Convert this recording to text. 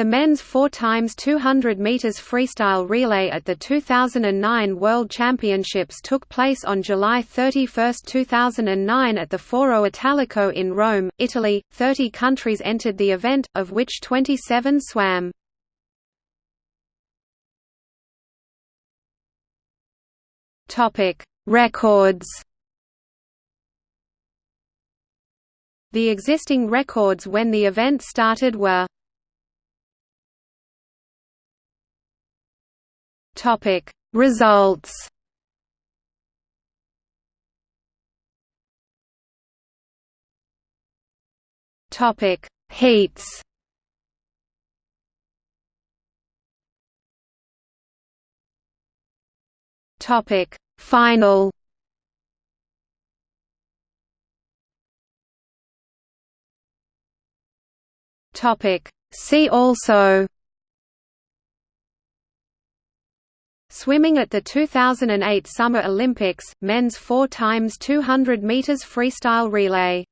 The men's 4 x 200 meters freestyle relay at the 2009 World Championships took place on July 31, 2009 at the Foro Italico in Rome, Italy. 30 countries entered the event, of which 27 swam. Topic: Records. The existing records when the event started were Topic Results. Topic Heats. Topic Final. Topic See also Swimming at the 2008 Summer Olympics, men's 4 x 200 meters freestyle relay